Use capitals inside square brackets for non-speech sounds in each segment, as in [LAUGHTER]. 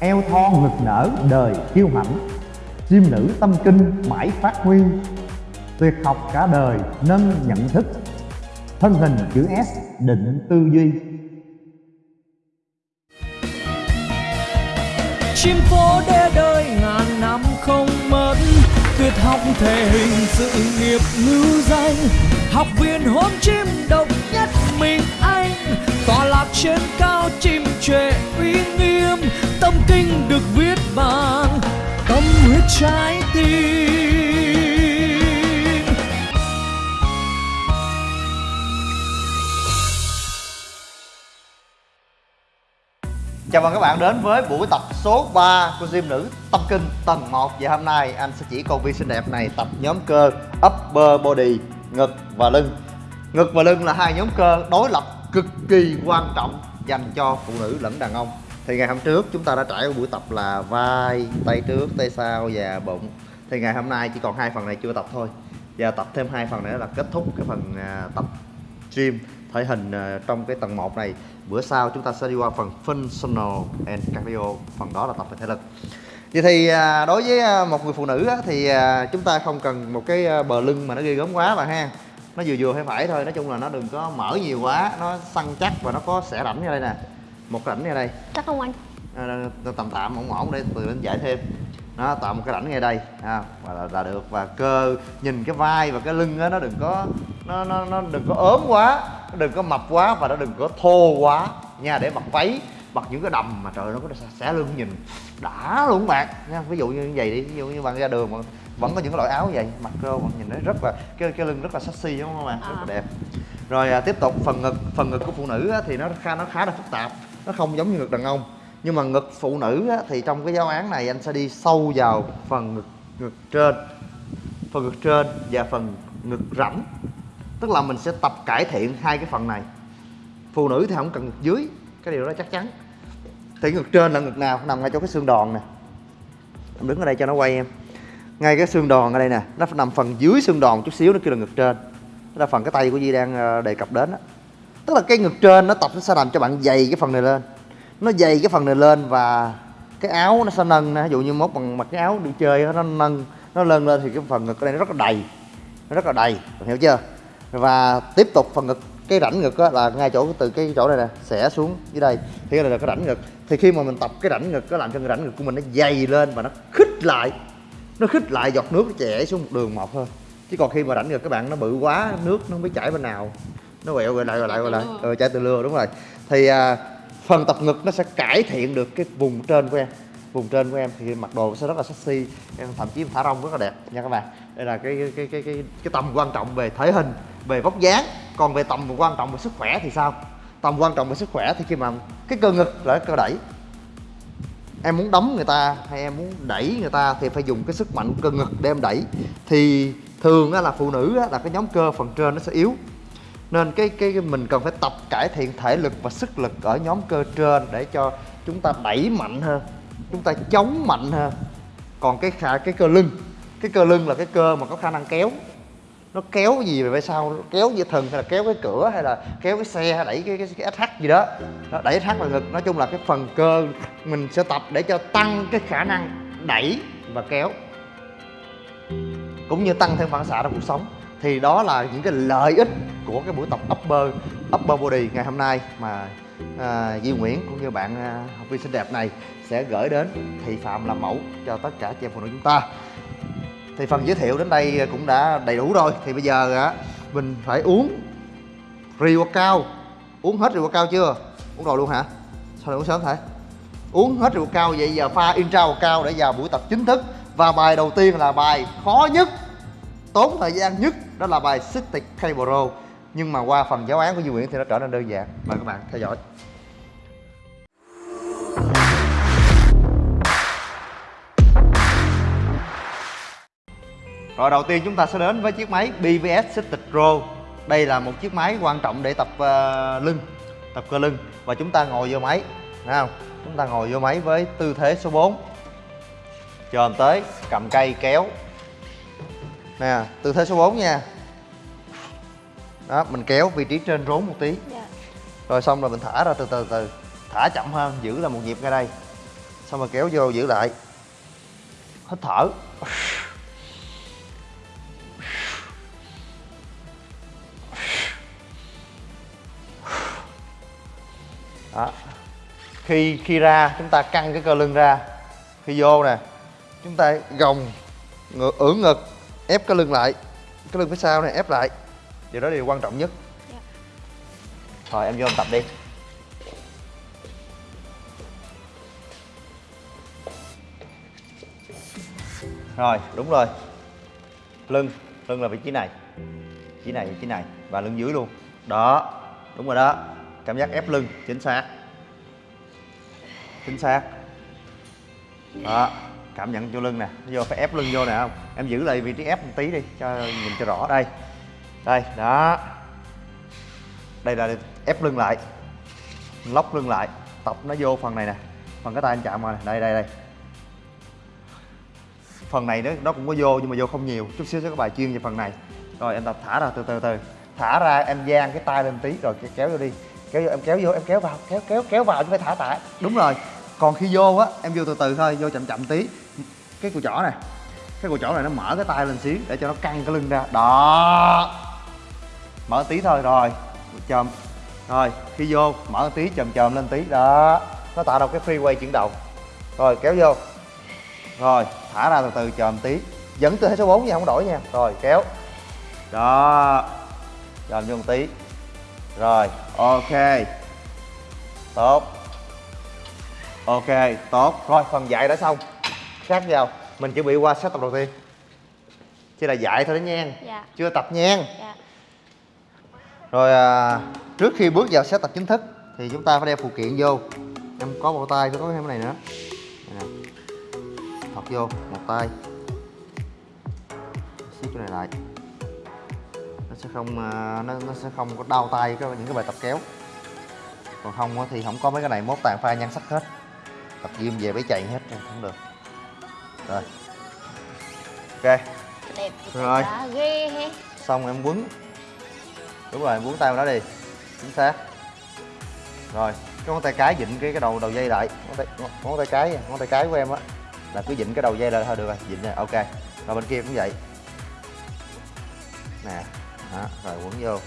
eo thon ngực nở đời kiêu hãnh chim nữ tâm kinh mãi phát huy. Tuyệt học cả đời nâng nhận thức. Thân hình chữ S định tư duy. Chim phố đê đời ngàn năm không mất. Tuyệt học thể hình sự nghiệp ngữ danh. Học viên hôn chim độc nhất mình tọa lạc trên cao chim trệ uy nghiêm tâm kinh được viết bằng tâm huyết trái tim. Chào mừng các bạn đến với buổi tập số 3 của gym nữ tâm kinh tầng 1 Và hôm nay anh sẽ chỉ con vi xinh đẹp này tập nhóm cơ upper body, ngực và lưng. Ngực và lưng là hai nhóm cơ đối lập cực kỳ quan trọng dành cho phụ nữ lẫn đàn ông. Thì ngày hôm trước chúng ta đã trải qua buổi tập là vai, tay trước, tay sau và bụng. Thì ngày hôm nay chỉ còn hai phần này chưa tập thôi. Và tập thêm hai phần nữa là kết thúc cái phần à, tập gym thể hình à, trong cái tầng 1 này. Bữa sau chúng ta sẽ đi qua phần functional and cardio phần đó là tập về thể lực. Vậy thì à, đối với một người phụ nữ thì chúng ta không cần một cái bờ lưng mà nó ghê gớm quá bạn ha nó vừa vừa phải phải thôi nói chung là nó đừng có mở nhiều quá nó săn chắc và nó có xẻ rãnh như đây nè một rãnh như đây. Chắc không anh? À, tầm tạm ổn ổn để từ đến giải thêm. Nó tạo một cái rãnh ngay đây à, và là, là được. Và cơ nhìn cái vai và cái lưng đó, nó đừng có nó nó nó đừng có ốm quá nó đừng có mập quá và nó đừng có thô quá. Nha để mặc váy mặc những cái đầm mà trời nó có xẻ lưng nhìn. Đã luôn bạn. Nha ví dụ như vậy đi ví dụ như bạn ra đường mà vẫn có những cái loại áo vậy mặc vô bạn nhìn nó rất là cái cái lưng rất là sexy đúng không bạn? Rất là đẹp. Rồi à, tiếp tục phần ngực phần ngực của phụ nữ á, thì nó khá nó khá là phức tạp nó không giống như ngực đàn ông. Nhưng mà ngực phụ nữ á, thì trong cái giáo án này anh sẽ đi sâu vào phần ngực ngực trên phần ngực trên và phần ngực rãnh. Tức là mình sẽ tập cải thiện hai cái phần này. Phụ nữ thì không cần ngực dưới cái điều đó chắc chắn. Thì ngực trên là ngực nào? Nằm ngay chỗ cái xương đòn nè. Em đứng ở đây cho nó quay em. Ngay cái xương đòn ở đây nè, nó nằm phần dưới xương đòn chút xíu, nó kêu là ngực trên. Đó là phần cái tay của Di đang ờ, đề cập đến đó. tức là cái ngực trên nó tập nó sẽ làm cho bạn dày cái phần này lên. Nó dày cái phần này lên và cái áo nó sẽ nâng ví dụ như mốt bằng mặc cái áo đi chơi nó nâng, nó lên lên thì cái phần ngực ở đây nó rất là đầy. Nó rất là đầy hiểu chưa? Và tiếp tục phần ngực cái rãnh ngực là ngay chỗ từ cái chỗ này nè xẻ xuống dưới đây. Thì đây là cái rãnh ngực. Thì khi mà mình tập cái rãnh ngực nó làm cho cái rãnh ngực của mình nó dày lên và nó khích lại nó khích lại giọt nước nó chảy xuống một đường một thôi. Chứ còn khi mà rãnh ngực các bạn nó bự quá nước nó không biết chảy bên nào. Nó quẹo rồi lại rồi lại rồi lại. Ừ, chảy từ lừa đúng rồi. Thì à, phần tập ngực nó sẽ cải thiện được cái vùng trên của em. Vùng trên của em thì mặc đồ sẽ rất là sexy em thậm chí thả rong rất là đẹp nha các bạn. Đây là cái cái cái cái cái tầm quan trọng về thể hình về vóc dáng còn về tầm quan trọng về sức khỏe thì sao? Tầm quan trọng về sức khỏe thì khi mà cái cơ ngực là cái cơ đẩy. Em muốn đấm người ta hay em muốn đẩy người ta thì phải dùng cái sức mạnh cơ ngực để em đẩy. Thì thường là phụ nữ là cái nhóm cơ phần trên nó sẽ yếu. Nên cái cái mình cần phải tập cải thiện thể lực và sức lực ở nhóm cơ trên để cho chúng ta đẩy mạnh hơn, chúng ta chống mạnh hơn. Còn cái khả cái cơ lưng, cái cơ lưng là cái cơ mà có khả năng kéo nó kéo gì về phía sau? Kéo dây thần hay là kéo cái cửa hay là kéo cái xe hay đẩy cái cái, cái SH gì đó? Nó đẩy SH vào ngực. Nói chung là cái phần cơ mình sẽ tập để cho tăng cái khả năng đẩy và kéo. Cũng như tăng thêm phản xạ trong cuộc sống. Thì đó là những cái lợi ích của cái buổi tập upper upper body ngày hôm nay mà à, Duy Nguyễn cũng như bạn à, học viên xinh đẹp này sẽ gửi đến thị phạm làm mẫu cho tất cả chị em phụ nữ chúng ta thì phần giới thiệu đến đây cũng đã đầy đủ rồi. Thì bây giờ á, mình phải uống rượu cao. Uống hết rượu cao chưa? Uống rồi luôn hả? Sao lại uống sớm thế? Uống hết rượu cao, vậy giờ pha intra cao để vào buổi tập chính thức. Và bài đầu tiên là bài khó nhất, tốn thời gian nhất, đó là bài Cystic Cable nhưng mà qua phần giáo án của Duy Nguyễn thì nó trở nên đơn giản. Mời các bạn theo dõi. Rồi đầu tiên chúng ta sẽ đến với chiếc máy BVS Cystic Pro. Đây là một chiếc máy quan trọng để tập uh, lưng Tập cơ lưng. Và chúng ta ngồi vô máy Thấy không? Chúng ta ngồi vô máy với tư thế số 4 Chồm tới, cầm cây kéo. Nè, tư thế số 4 nha. Đó mình kéo vị trí trên rốn một tí. Dạ. rồi xong rồi mình thả ra từ từ từ. Thả chậm hơn giữ là một nhịp ngay đây. Xong rồi kéo vô giữ lại. Hít thở đó. Khi khi ra chúng ta căng cái cơ lưng ra. Khi vô nè chúng ta gồng ngược ưỡn ngực ép cái lưng lại. Cái lưng phía sau này ép lại. Điều đó là điều quan trọng nhất. Dạ. rồi em vô em tập đi. Rồi đúng rồi. Lưng lưng là vị trí này. Vị trí này vị trí này. Và lưng dưới luôn. Đó đúng rồi đó cảm giác ép lưng, chính xác. Chính xác. Đó, cảm nhận vô lưng nè. Vô phải ép lưng vô nè, không? Em giữ lại vị trí ép một tí đi, cho nhìn cho rõ. Đây đây, đó. Đây là ép lưng lại, lóc lưng lại, tập nó vô phần này nè. Phần cái tay anh chạm vào này đây đây đây. Phần này nó nó cũng có vô, nhưng mà vô không nhiều. Chút xíu sẽ có bài chuyên về phần này. Rồi em tập thả ra, từ từ từ. Thả ra, em giang cái tay lên tí, rồi kéo vô đi kéo vô, em kéo vô, em kéo vào, kéo kéo kéo vào chứ phải thả tại đúng rồi. Còn khi vô á, em vô từ từ thôi, vô chậm chậm tí. Cái cùi chỏ này, cái cùi chỏ này nó mở cái tay lên xíu để cho nó căng cái lưng ra. Đó. Mở tí thôi, rồi. Chồm. Rồi, khi vô, mở tí, chồm chồm lên tí. Đó. Nó tạo ra cái freeway chuyển động. Rồi, kéo vô. Rồi, thả ra từ từ, chồm tí. Vẫn tư thế số 4 nha, không đổi nha. Rồi, kéo. Đó. Chồm vô một tí rồi. Ok. Tốt. Ok tốt. Rồi phần dạy đã xong. Sát vào mình chuẩn bị qua set tập đầu tiên. Chỉ là dạy thôi đó nha. Dạ. chưa tập nha. Dạ. rồi à, trước khi bước vào set tập chính thức thì chúng ta phải đeo phụ kiện vô. Em có một tay có thêm cái này nữa. Này nè. Thọc vô một tay. Siết cái này lại sẽ không à, nó, nó sẽ không có đau tay cái những cái bài tập kéo. Còn không thì không có mấy cái này mốt tàn pha nhan sắc hết. Tập gym về bấy chạy hết không được. Rồi. Ok. Đẹp Rồi. Ghê xong em quấn. Đúng rồi em quấn tay vào đó đi. Chính xác. Rồi cái ngón tay cái vịn cái cái đầu đầu dây lại. Ngón tay ngón, tay cái ngón tay cái của em á là cứ vịn cái đầu dây lại thôi được rồi vịn rồi ok. Rồi bên kia cũng vậy. Nè đó, rồi quấn vô.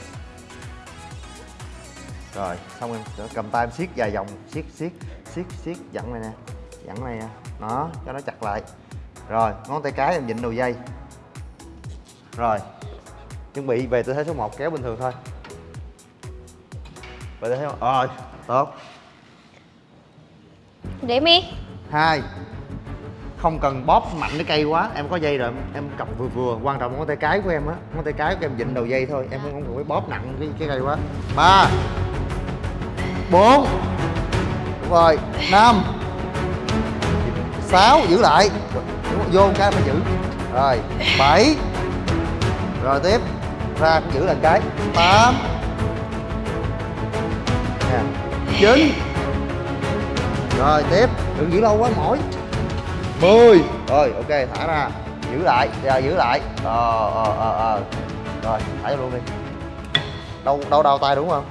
Rồi xong em cầm tay em siết vài vòng siết siết siết siết dẫn này nè dẫn này nè. Đó cho nó chặt lại. Rồi ngón tay cái em vịn đầu dây. Rồi chuẩn bị về tư thế số 1 kéo bình thường thôi. Về tư thế rồi tốt. Để mi hai không cần bóp mạnh cái cây quá. Em có dây rồi em- em cầm vừa vừa. Quan trọng ngón tay cái của em á. Ngón tay cái của em vịn đầu dây thôi. Em không cần phải bóp nặng cái, cái cây quá. Ba bốn đúng rồi. Năm sáu giữ lại. Vô cái phải giữ. Rồi bảy. Rồi tiếp ra cũng giữ lần cái. Tám. Nè chín. Rồi tiếp đừng giữ lâu quá mỏi. 10 Rồi ok thả ra. Giữ lại Giờ giữ lại. Ờ ờ ờ ờ. Rồi thả vô luôn đi. Đau đau đau tay đúng không?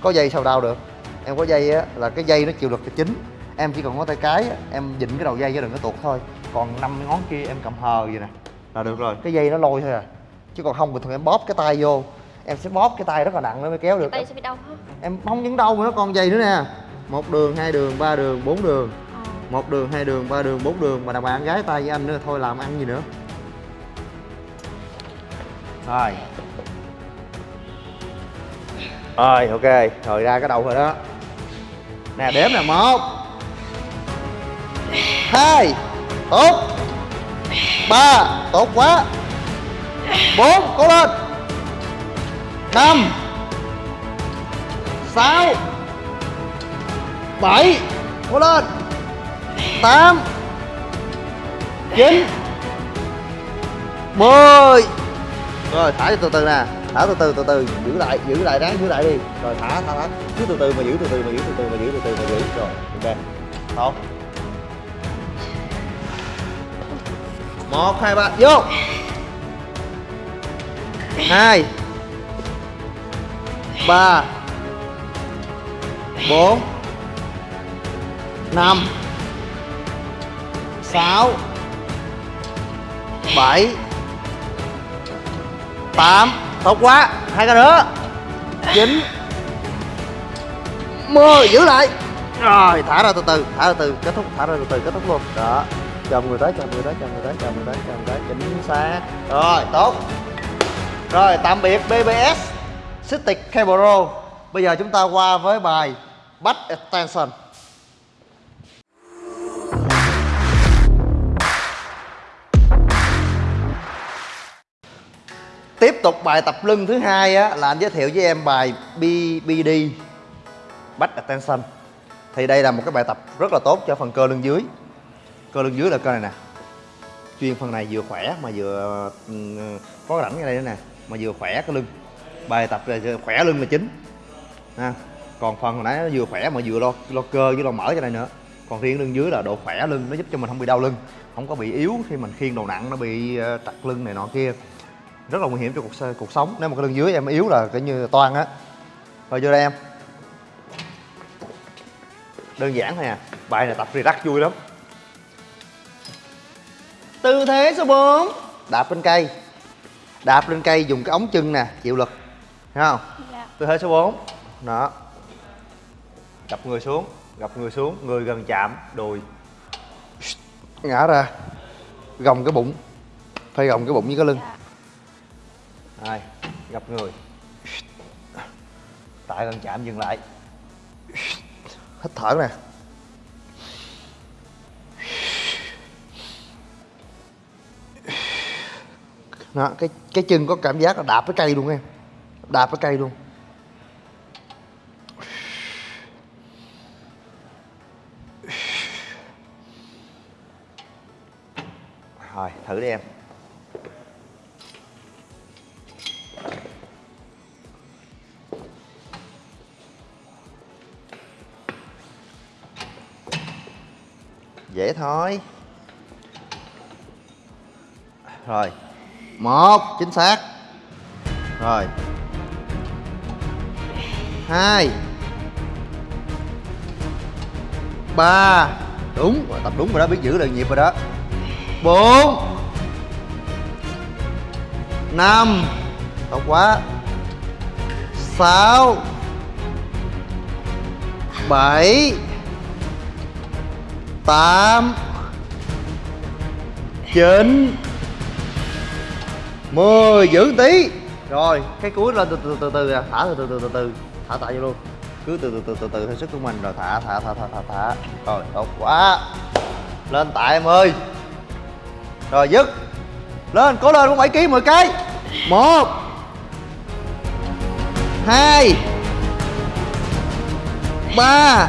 Có dây sao đau được? Em có dây á là cái dây nó chịu lực là chính Em chỉ cần có tay cái á, em dịnh cái đầu dây cho đừng có tuột thôi. Còn năm ngón kia em cầm hờ vậy nè Là được rồi. Cái dây nó lôi thôi à. Chứ còn không bình thường em bóp cái tay vô Em sẽ bóp cái tay rất là nặng nó mới kéo được. Tay sẽ bị đau hả? Em không những đâu mà nó còn dây nữa nè. Một đường hai đường ba đường bốn đường một đường, hai đường, ba đường, bốn đường. Mà đàn bà gái tay với anh nữa, thôi làm ăn gì nữa. Rồi. Rồi, ok. Rồi, ra cái đầu rồi đó. Nè, đếm nè, một. Hai. Tốt. Ba. Tốt quá. Bốn. Cố lên. Năm. Sáu. Bảy. Cố lên tám, chín, mười. Rồi, thả từ từ nè, thả từ từ từ từ, giữ lại giữ lại ráng, giữ lại đi. Rồi, thả thả thả. Cứ từ từ mà giữ, từ từ mà giữ, từ từ mà giữ, từ từ mà giữ. Rồi, ok. Tốt. Một, hai, ba, vô. Hai, ba, bốn, năm sáu. Bảy. Tám. Tốt quá. Hai cái nữa. Chín. Mười. Giữ lại. Rồi, thả ra từ từ. Thả ra từ kết thúc. Thả ra từ từ. Kết thúc luôn. Đó. Chờ người tới chờ người tới chờ người tới chờ người tới chờ người tới. Chính xác. Rồi, tốt. Rồi, tạm biệt bbs stick cable bây giờ chúng ta qua với bài back extension tục bài tập lưng thứ hai á, là anh giới thiệu với em bài BBD back extension thì đây là một cái bài tập rất là tốt cho phần cơ lưng dưới. Cơ lưng dưới là cơ này nè. Chuyên phần này vừa khỏe mà vừa ừ, có rảnh ở đây nữa nè, mà vừa khỏe cái lưng. Bài tập là khỏe lưng là chính. Ha. Còn phần hồi nãy nó vừa khỏe mà vừa lo lo cơ với lo mỡ cho này nữa. Còn riêng lưng dưới là độ khỏe lưng, nó giúp cho mình không bị đau lưng, không có bị yếu khi mình khiêng đồ nặng, nó bị ờ, trật lưng này nọ kia rất là nguy hiểm cho cuộc cuộc sống. Nếu mà cái lưng dưới em yếu là coi như toan á. Rồi vô đây em. Đơn giản thôi à. Bài này tập relax vui lắm. Tư thế số 4 đạp lên cây. Đạp lên cây dùng cái ống chân nè chịu lực. Thấy không? Dạ. tư thế số 4 đó. Gập người xuống gập người xuống người gần chạm đùi. Ngã ra. Gồng cái bụng. Phải gồng cái bụng với cái lưng rồi gập người. Tại gần chạm dừng lại. Hít thở nè. Đó, cái cái chân có cảm giác là đạp cái cây luôn em. Đạp cái cây luôn. Rồi thử đi em dễ thôi. Rồi một chính xác. Rồi. Hai. Ba. Đúng rồi, tập đúng rồi đó biết giữ được nhịp rồi đó. Bốn. Năm. Tốt quá. Sáu. Bảy tám chín mười giữ tí rồi cái cuối lên từ từ từ từ thả từ từ từ từ từ thả tại vô luôn cứ từ từ từ từ từ theo sức của mình rồi thả thả thả thả thả thả rồi tốt quá lên tại em ơi rồi dứt lên cố lên cũng phải ký 10 cái một hai ba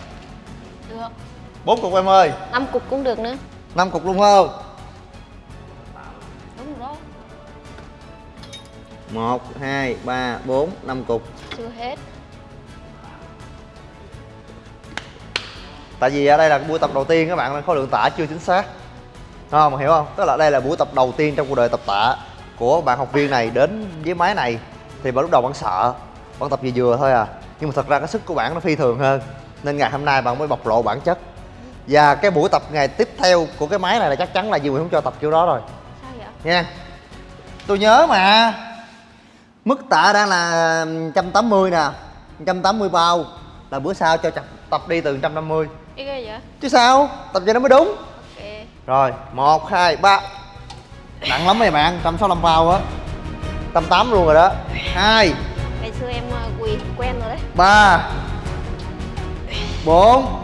bốn cục em ơi. Năm cục cũng được nữa. năm cục luôn không? Đúng rồi đó. một hai ba bốn năm cục. Chưa hết. tại vì ở đây là buổi tập đầu tiên các bạn nên khối lượng tạ chưa chính xác. Không hiểu không? Tức là đây là buổi tập đầu tiên trong cuộc đời tập tạ của bạn học viên này đến với máy này. Thì bạn lúc đầu bạn sợ bạn tập vừa vừa thôi à. Nhưng mà thật ra cái sức của bạn nó phi thường hơn. Nên ngày hôm nay bạn mới bộc lộ bản chất và cái buổi tập ngày tiếp theo của cái máy này là chắc chắn là Duy Nguyễn không cho tập kiểu đó rồi. Sao vậy? nha. Tôi nhớ mà. Mức tạ đang là 180 nè 180 bao là bữa sau cho tập, tập đi từ 150 Cái ghê vậy? chứ sao? Tập cho nó mới đúng. Ok. rồi một hai ba. Nặng lắm mấy bạn 165 bao á. 188 luôn rồi đó. Hai. Ngày xưa em ờ, quỳ quen rồi đấy. ba. Bốn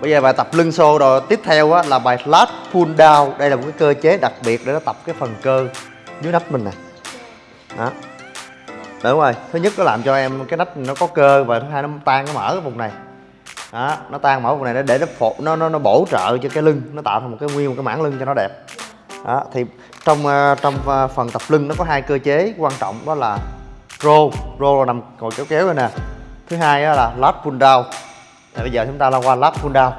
Bây giờ bài tập lưng xô rồi. Tiếp theo á, là bài lat pull down. Đây là một cái cơ chế đặc biệt để nó tập cái phần cơ dưới nách mình nè. Đó. Đúng rồi, thứ nhất nó làm cho em cái nách nó có cơ và thứ hai nó tan nó mở cái vùng này. Đó nó tan mở vùng này để để nó phụ nó nó nó bổ trợ cho cái lưng. Nó tạo thành một cái nguyên một cái mảng lưng cho nó đẹp. Đó thì trong ờ, trong ờ, phần tập lưng nó có hai cơ chế quan trọng đó là row row là nằm ngồi kéo kéo rồi nè. Thứ hai là lat pull down thì bây giờ chúng ta lao qua lap pull down.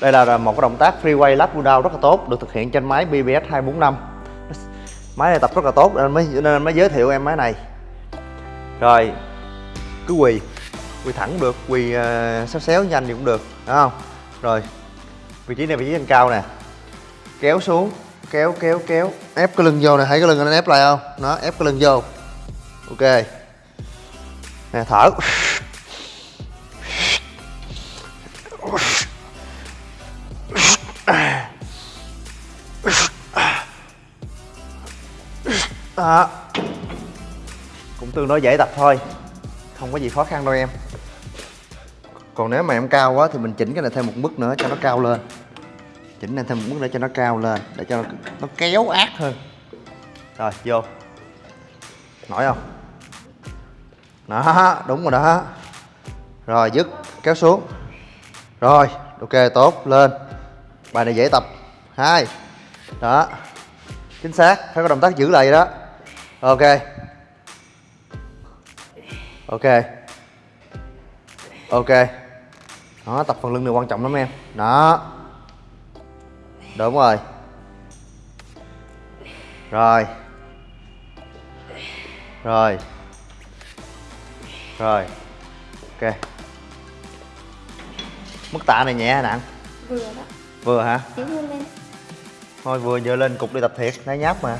Đây là một cái động tác freeway lap pull down rất là tốt được thực hiện trên máy BBS 245 máy này tập rất là tốt nên mới nên mới giới thiệu em máy này. Rồi cứ quỳ quỳ thẳng cũng được quỳ uh, xéo xéo nhanh thì cũng được đúng không? Rồi vị trí này vị trí trên cao nè. Kéo xuống kéo kéo kéo ép cái lưng vô nè thấy cái lưng anh ép lại không? Nó ép cái lưng vô. Ok. Nè thở. Đó cũng tương đối dễ tập thôi. Không có gì khó khăn đâu em. Còn nếu mà em cao quá thì mình chỉnh cái này thêm một mức nữa cho nó cao lên. Chỉnh này thêm một mức nữa cho nó cao lên để cho nó, nó kéo ác hơn. Rồi vô. Nổi không? Đó đúng rồi đó. Rồi dứt. Kéo xuống. Rồi ok tốt. Lên. Bài này dễ tập. Hai. Đó. Chính xác. Phải có động tác giữ lại đó ok. Ok. Ok. Đó tập phần lưng này quan trọng lắm em. Đó. Đúng rồi. Rồi. Rồi. Rồi. Ok. Mức tạ này nhẹ hay nặng Vừa đó. Vừa hả? Thôi vừa giờ lên cục đi tập thiệt. Thấy nháp mà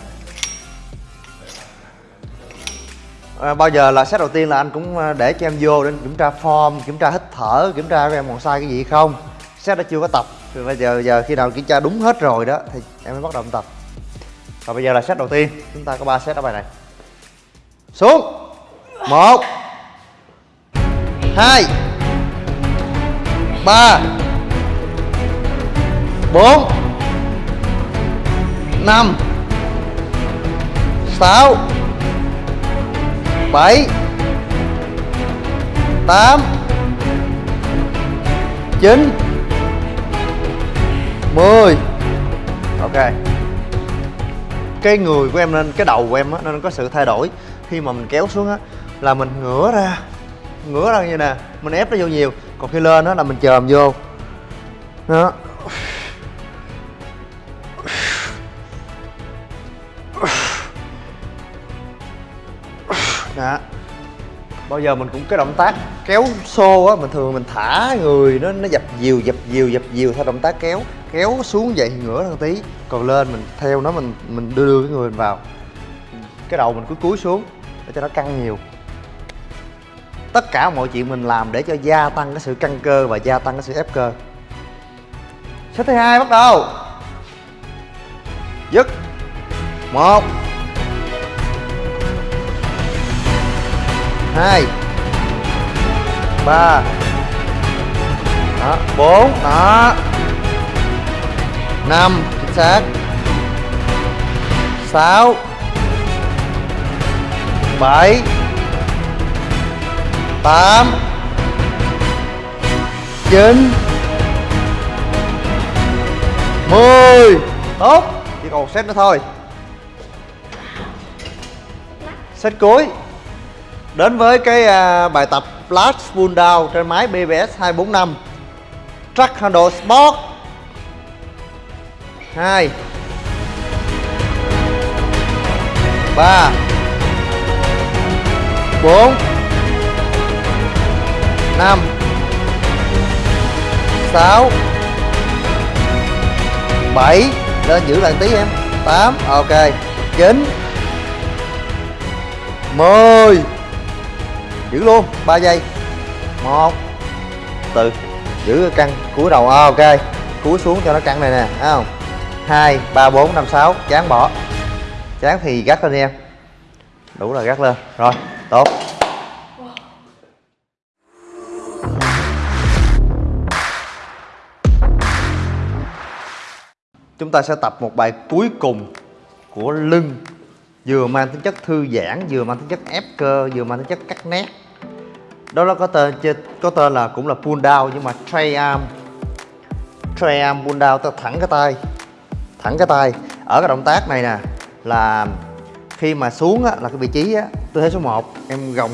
à, bao giờ là set đầu tiên là anh cũng à, để cho em vô để kiểm tra form kiểm tra hít thở kiểm tra em còn sai cái gì không? Set đã chưa có tập rồi bây giờ giờ khi nào kiểm tra đúng hết rồi đó thì em mới bắt đầu tập. Và bây giờ là set đầu tiên chúng ta có 3 set ở bài này. Xuống. Một. Hai. Ba. Bốn. Năm. Sáu bảy, tám, chín, mười. Ok. Cái người của em nên, cái đầu của em á, nên có sự thay đổi. Khi mà mình kéo xuống á, là mình ngửa ra ngửa ra như nè, mình ép nó vô nhiều. Còn khi lên á, là mình chồm vô. Đó. Đó bao giờ mình cũng cái động tác kéo xô á, mình thường mình thả người nó nó dập dìu dập dìu dập dìu theo động tác kéo kéo xuống vậy ngửa ra tí. Còn lên mình theo nó, mình mình đưa đưa cái người mình vào. Cái đầu mình cứ cúi xuống để cho nó căng nhiều. Tất cả mọi chuyện mình làm để cho gia tăng cái sự căng cơ và gia tăng cái sự ép cơ. Set thứ hai bắt đầu. Dứt. Một. Hai. Ba. Đó, bốn. Đó. Năm, chính xác. Sáu. Bảy. Tám. Chín. Mười. Tốt. Chỉ còn set nữa thôi. Set cuối. Đến với cái à, bài tập Flash Pull Down trên máy BBS 245 Track Handle Sport. 2 3 4 5 6 7 Lên giữ lại tí em. 8 Ok. 9 10 giữ luôn 3 giây. Một từ. Giữ căng cúi đầu. À, ok. Cúi xuống cho nó căng này nè thấy không? Hai ba bốn năm sáu. Chán bỏ. Chán thì gắt lên em đủ là gắt lên. Rồi tốt. Chúng ta sẽ tập một bài cuối cùng của lưng vừa mang tính chất thư giãn vừa mang tính chất ép cơ vừa mang tính chất cắt nét. Đó nó có tên có tên là cũng là pull down nhưng mà tray arm tray arm pull down ta thẳng cái tay thẳng cái tay. Ở cái động tác này nè là khi mà xuống á, là cái vị trí á, tư thế số 1 em gồng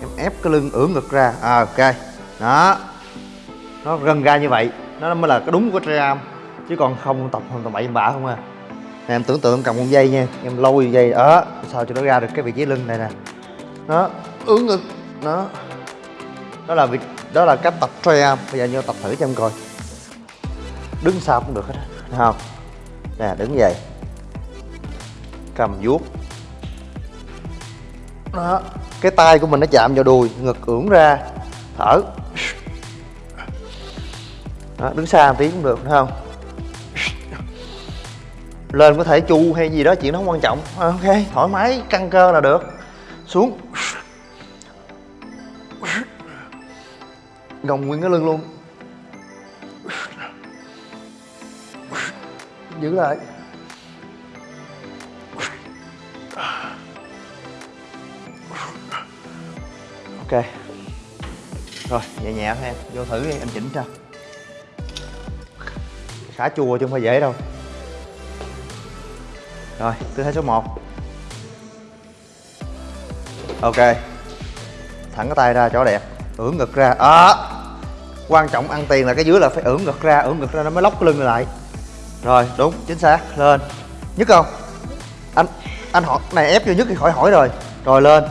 em ép cái lưng ưỡn ngực ra. À, ok. Đó. Nó gần ra như vậy. Nó mới là cái đúng của tray arm chứ còn không tập hoàn toàn bậy bạ không à nè, em tưởng tượng em cầm con dây nha em lôi dây đó sao cho nó ra được cái vị trí lưng này nè. Nó ưỡn ngực đó. Đó là việc đó là cách tập tray bây giờ vô tập thử cho em coi. Đứng sao cũng được hết thấy không? Nè đứng vậy. Cầm vuốt. Đó cái tay của mình nó chạm vào đùi ngực ưỡn ra thở. Đó, đứng xa một tí cũng được đúng không? Lên có thể chu hay gì đó chuyện đó không quan trọng. À, ok thoải mái căng cơ là được. Xuống. Gồng nguyên cái lưng luôn. Giữ lại. Ok. Rồi nhẹ nhẹ thôi em. Vô thử đi anh chỉnh cho. Khá chua chứ không phải dễ đâu rồi tư thế số 1 ok. Thẳng cái tay ra cho đẹp. Ưỡn ngực ra. À, quan trọng ăn tiền là cái dưới là phải ưỡn ngực ra. Ưỡn ngực ra nó mới lóc cái lưng lại. Rồi đúng chính xác. Lên. Nhức không? Anh anh hỏi này ép vô nhức thì khỏi hỏi rồi. Rồi lên.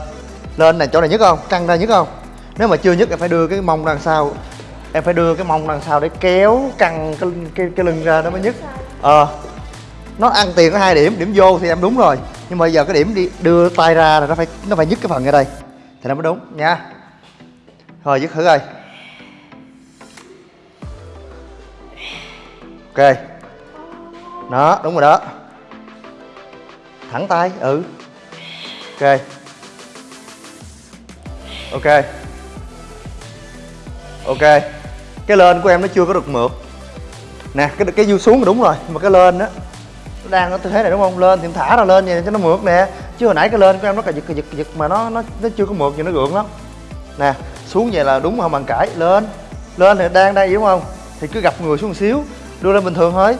Lên này chỗ này nhức không? Căng ra nhức không? Nếu mà chưa nhức em phải đưa cái mông đằng sau. Em phải đưa cái mông đằng sau để kéo căng cái cái, cái lưng ra nó mới nhức. Ờ nó ăn tiền có hai điểm điểm vô thì em đúng rồi. Nhưng mà giờ cái điểm đi, đưa tay ra là nó phải nó phải nhức cái phần ở đây. Thì nó mới đúng, nha. Rồi dứt thử coi. Ok. Đó, đúng rồi đó. Thẳng tay ừ. Ok. Ok. Ok. Cái lên của em nó chưa có được mượt. Nè, cái cái du xuống là đúng rồi mà cái lên á đang ở tư thế này đúng không? Lên thì thả ra lên vậy cho nó mượt nè. Chứ hồi nãy cái lên của em nó cà giật cà giật cà giật mà nó nó nó chưa có mượt gì nó gượng lắm. Nè xuống vậy là đúng không bằng cãi? Lên lên thì đang đây đúng không? Thì cứ gặp người xuống một xíu đưa lên bình thường thôi.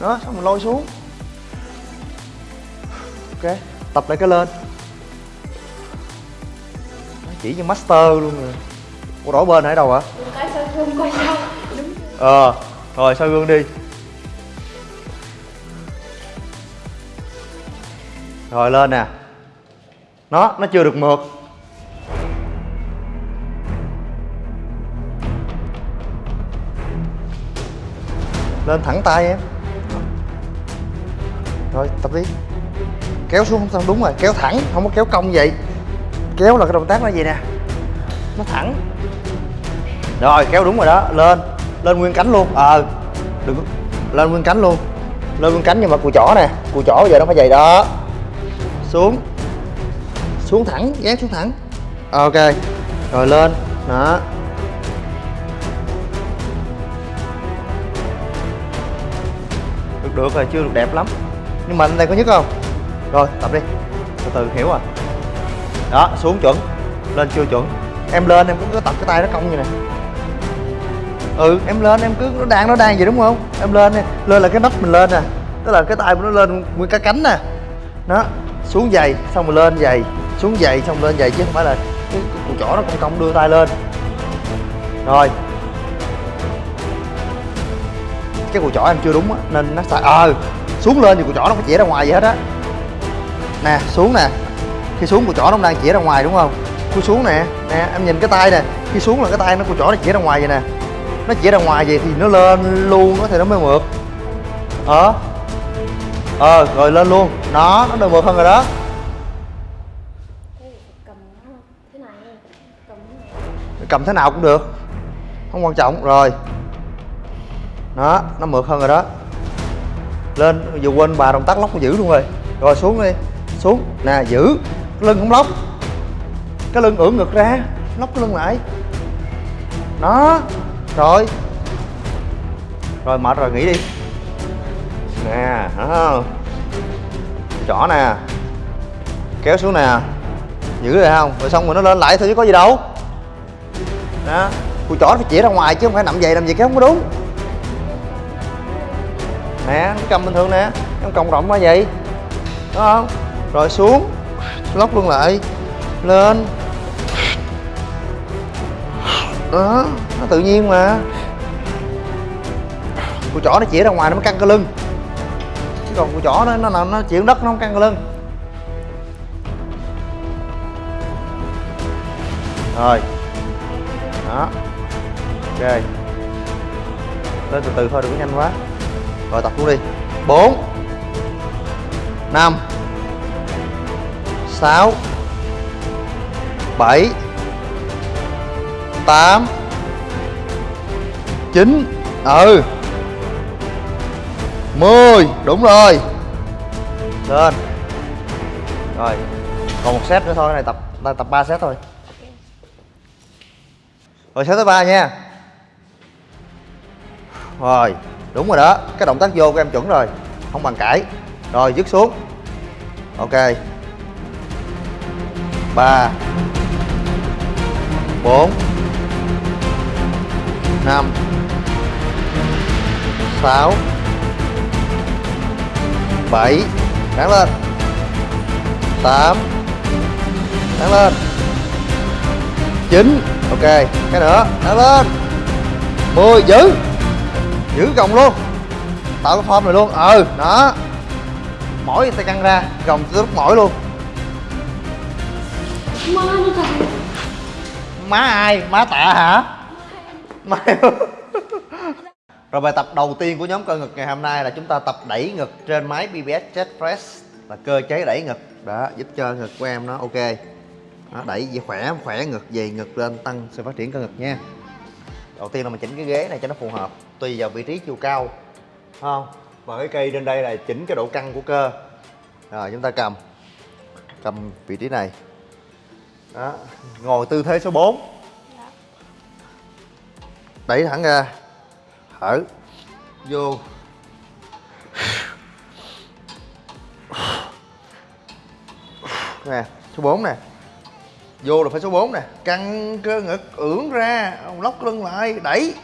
Đó xong mình lôi xuống. Ok tập lại cái lên. Nó chỉ như master luôn rồi. Ủa đổi bên ở đâu hả? Cái soi gương ờ rồi soi gương đi rồi lên nè. Nó nó chưa được mượt. Lên thẳng tay em. Rồi, tập đi. Kéo xuống không sao, đúng rồi, kéo thẳng, không có kéo cong vậy. Kéo là cái động tác nó vậy nè. Nó thẳng. Rồi, kéo đúng rồi đó, lên. Lên nguyên cánh luôn. Ờ đừng lên nguyên cánh luôn. Lên nguyên cánh nhưng mà cùi chỏ nè. Cùi chỏ bây giờ nó phải vậy đó xuống. Xuống thẳng, dán xuống thẳng. Ok, rồi lên. Đó. Được được rồi, chưa được đẹp lắm. Nhưng mà anh đây có nhất không? Rồi, tập đi. Từ từ, hiểu rồi. Đó, xuống chuẩn. Lên chưa chuẩn. Em lên, em cứ tập cái tay nó cong như này. Ừ em lên, em cứ, nó đang nó đang vậy đúng không? Em lên đi. Lên là cái nắp mình lên nè. Tức là cái tay của nó lên nguyên cái cánh nè. Đó xuống giày xong rồi lên giày. Xuống giày xong lên giày chứ không phải là cái, cái cùi chỏ nó cong cong đưa tay lên. Rồi. Cái cùi chỏ em chưa đúng á nên nó xài ờ xuống lên thì cùi chỏ nó phải chĩa ra ngoài vậy hết á. Nè xuống nè. Khi xuống cùi chỏ nó đang chĩa ra ngoài đúng không? Cúi xuống nè. Nè em nhìn cái tay nè. Khi xuống là cái tay nó cùi chỏ nó chĩa ra ngoài vậy nè. Nó chĩa ra ngoài vậy thì nó lên luôn nó thì nó mới mượt. Hả ờ rồi lên luôn. Nó nó được mượt hơn rồi đó. Cầm thế nào cũng được. Không quan trọng. Rồi. Đó nó mượt hơn rồi đó. Lên, vừa quên bà động tác lóc nó giữ luôn rồi. Rồi, xuống đi. Xuống. Nè, giữ. Cái lưng không lóc. Cái lưng ưỡn ngực ra. Lóc cái lưng lại. Đó rồi. Rồi, mệt rồi, nghỉ đi nè đó không trỏ nè. Kéo xuống nè. Giữ rồi không? Rồi xong rồi nó lên lại thôi chứ có gì đâu. Đó. Cùi chỏ phải chỉ ra ngoài chứ không phải nằm dày làm gì cái không có đúng. Nè, nó cầm bình thường nè. Em còng rộng quá vậy. Đúng không? Rồi xuống. Lóc luôn lại. Lên. Đó, nó tự nhiên mà. Cùi chỏ nó chỉ ra ngoài nó mới căng cái lưng còn cùi chó nó nó nó, nó chịu đất nó không căng lưng. Rồi. Đó. Ok. Lên từ từ thôi đừng có nhanh quá. Rồi tập luôn đi. Bốn. Năm. Sáu. Bảy. Tám. Chín. Ừ mười, đúng rồi. Lên. Rồi, còn một set nữa thôi này tập tập ba set thôi. Rồi, set thứ ba nha. Rồi, đúng rồi đó, cái động tác vô của em chuẩn rồi, không bàn cãi. Rồi, dứt xuống. Ok. Ba. Bốn. Năm. Sáu bảy đáng lên. Tám đáng lên. Chín ok cái nữa đáng lên. Mười giữ giữ gồng luôn. Tạo cái form này luôn ừ đó. Mỏi tay căng ra gồng tới lúc mỏi luôn. Má má ai? Má tạ hả? Má [LAUGHS] rồi bài tập đầu tiên của nhóm cơ ngực ngày hôm nay là chúng ta tập đẩy ngực trên máy BBS Chest Press. Là cơ chế đẩy ngực. Đó giúp cho ngực của em nó ok. Đó, đẩy về khỏe khỏe ngực về ngực lên tăng sự phát triển cơ ngực nha. Đầu tiên là mình chỉnh cái ghế này cho nó phù hợp tùy vào vị trí chiều cao. Không? Và cái cây trên đây là chỉnh cái độ căng của cơ. Rồi chúng ta cầm. Cầm vị trí này. Đó ngồi tư thế số 4 đẩy thẳng ra thở. Vô. Nè, số 4 nè. Vô là phải số 4 nè. Căng cơ ngực, ưỡn ra lóc lưng lại, đẩy.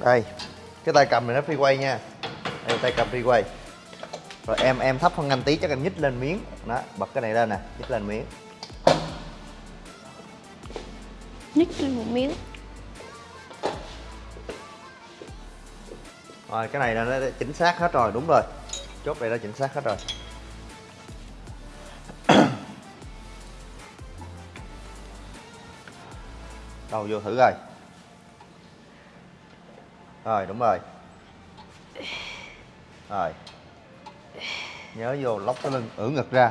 Đây, cái tay cầm này nó free quay nha. Đây, tay cầm free quay. Rồi em em thấp hơn anh tí, chắc anh nhích lên miếng. Đó, bật cái này lên nè, nhích lên miếng. Nhích lên một miếng. Rồi, cái này là nó chính xác hết rồi, đúng rồi. Chốt này đã chính xác hết rồi. [COUGHS] Đầu vô thử rồi rồi, đúng rồi. Rồi. Nhớ vô lóc cái lưng, ưỡn ngực ra.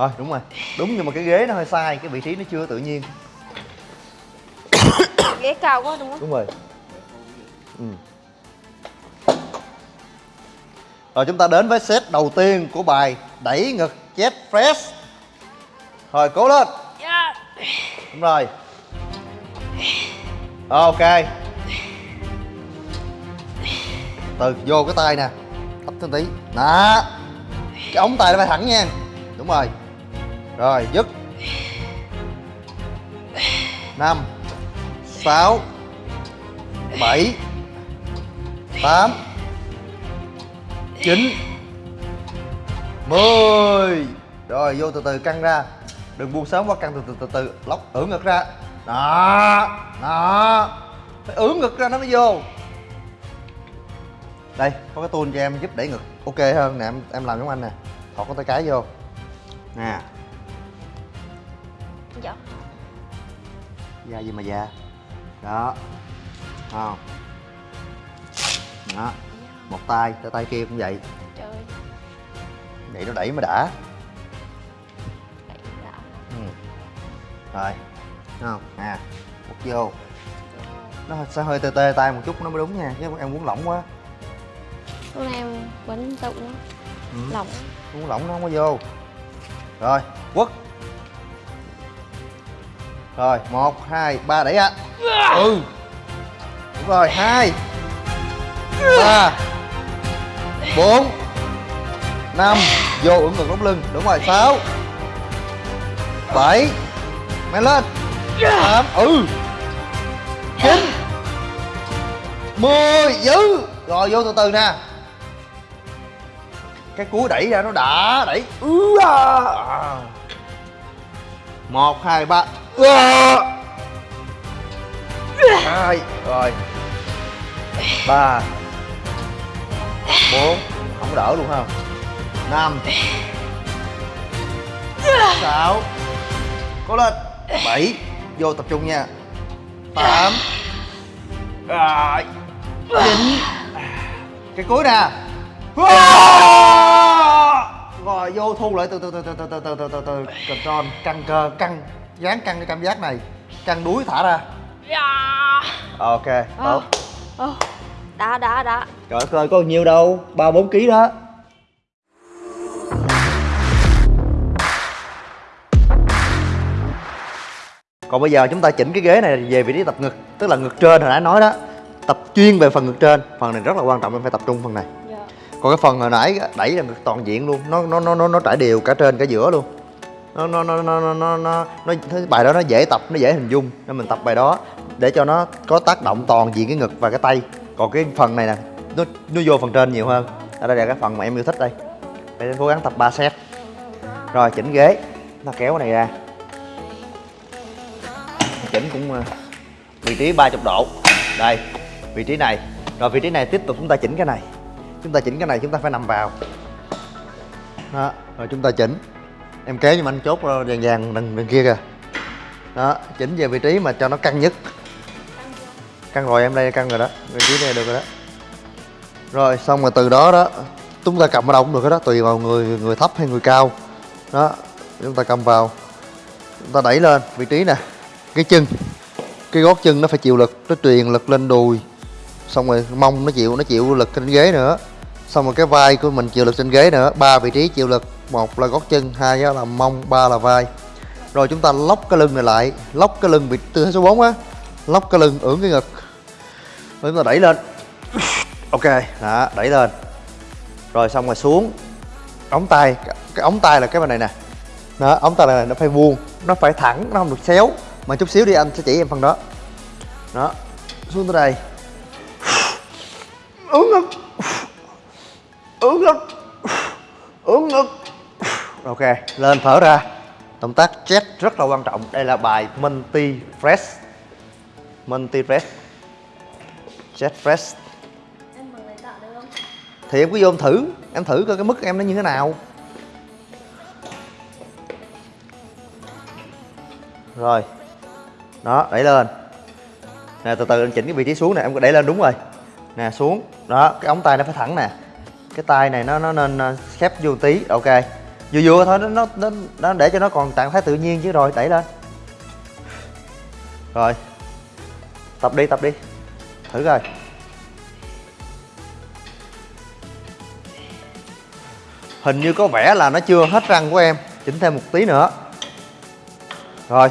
Rồi đúng rồi. Đúng nhưng mà cái ghế nó hơi sai cái vị trí nó chưa tự nhiên. [COUGHS] Ghế cao quá đúng không? Đúng rồi. Ừ. rồi chúng ta đến với set đầu tiên của bài đẩy ngực chest press rồi cố lên. Dạ. Đúng rồi. Ok. Từ vô cái tay nè. Thấp thêm tí. Đó cái ống tay nó phải thẳng nha. Đúng rồi rồi, dứt. Năm, sáu, bảy, tám, chín, mười. Rồi, vô từ từ căng ra. Đừng buông sớm quá, căng từ từ từ từ. Lóc, ưỡn ngực ra. Đó đó. Phải ưỡn ngực ra nó mới vô. Đây, có cái tool cho em giúp đẩy ngực. Ok hơn nè, em em làm giống anh nè. Thọt có tay cái vô. Nè. Da gì mà da đó. Không. Đó. Một tay tay tay kia cũng vậy. Trời. Vậy nó đẩy mới đã. Đẩy đã. Ừ. rồi. Thấy không. Nè quất vô. Nó sẽ hơi tê tê tay một chút nó mới đúng nha chứ em muốn lỏng quá. Lúc này em tự nó Ừ. lỏng. Muốn lỏng nó không có vô. Rồi quất rồi, một, hai, ba, đẩy ạ. Ừ. Đúng rồi, hai, ba, bốn, năm. Vô ưỡn ngực đóng lưng. Đúng rồi, sáu, bảy mày lên. Tám ừ. Chín. Mười giữ rồi, vô từ từ nè. Cái cú đẩy ra nó đã, đẩy. Ừ à. một, hai, ba. ừ hai rồi ba bốn không đỡ luôn không năm sáu cố lên bảy vô tập trung nha tám rồi chín cái cuối nè rồi vô thu lại từ từ từ từ từ từ từ từ từ từ control căng cơ căng dán căng cái cảm giác này. Căng đuối thả ra. Ok tốt. Ồ, đã đã đã. Trời ơi có nhiều đâu? Ba bốn ký đó. Còn bây giờ chúng ta chỉnh cái ghế này về vị trí tập ngực tức là ngực trên hồi nãy nói đó. Tập chuyên về phần ngực trên. Phần này rất là quan trọng em phải tập trung phần này. Dạ. Còn cái phần hồi nãy đẩy là ngực toàn diện luôn. Nó nó nó nó nó trải đều cả trên cả giữa luôn nó nó nó nó nó nó nó, nó cái bài đó nó dễ tập nó dễ hình dung. Nên mình tập bài đó để cho nó có tác động toàn diện cái ngực và cái tay. Còn cái phần này nè nó nó vô phần trên nhiều hơn. Ở đây là cái phần mà em yêu thích đây. Phải cố gắng tập 3 set. Rồi chỉnh ghế. Nó kéo cái này ra. Chỉnh cũng ờ, vị trí 30 độ. Đây vị trí này. Rồi vị trí này tiếp tục chúng ta chỉnh cái này. Chúng ta chỉnh cái này chúng ta phải nằm vào. Đó rồi chúng ta chỉnh em kéo cho anh chốt ờ, vàng vàng đằng, đằng kia kìa. Đó chỉnh về vị trí mà cho nó căng nhất. Căng rồi em đây căng rồi đó. Vị trí này được rồi đó. Rồi xong rồi từ đó đó chúng ta cầm ở đâu cũng được hết đó tùy vào người người thấp hay người cao. Đó chúng ta cầm vào. Chúng ta đẩy lên vị trí nè. Cái chân cái gót chân nó phải chịu lực nó truyền lực lên đùi. Xong rồi mông nó chịu nó chịu lực trên ghế nữa. Xong rồi cái vai của mình chịu lực trên ghế nữa ba vị trí chịu lực một là gót chân, hai là mông, ba là vai. Rồi chúng ta lóc cái lưng này lại, lóc cái lưng bị tư thế số 4 á, lóc cái lưng ưỡn cái ngực. Rồi chúng ta đẩy lên. [COUGHS] Ok, đó, đẩy lên. Rồi xong rồi xuống. Ống tay, cái ống tay là cái bên này nè. Đó, ống tay này nó phải vuông, nó phải thẳng, nó không được xéo. Mà chút xíu đi, anh sẽ chỉ em phần đó. Đó, xuống tới đây. [COUGHS] Ưỡn ngực. [COUGHS] Ưỡn ngực. Ưỡn ngực ok lên thở ra. Động tác chest rất là quan trọng. Đây là bài multi press multi press chest press em thì em cứ vô em thử. Em thử coi cái mức em nó như thế nào. Rồi. Đó đẩy lên. Nè từ từ anh chỉnh cái vị trí xuống nè. Em có đẩy lên đúng rồi. Nè xuống. Đó cái ống tay nó phải thẳng nè. Cái tay này nó nó nên ờ, khép vô tí. Ok vừa vừa thôi nó nó nó, nó để cho nó còn trạng thái tự nhiên chứ rồi đẩy lên. Rồi. Tập đi tập đi. Thử coi. Hình như có vẻ là nó chưa hết răng của em chỉnh thêm một tí nữa. Rồi.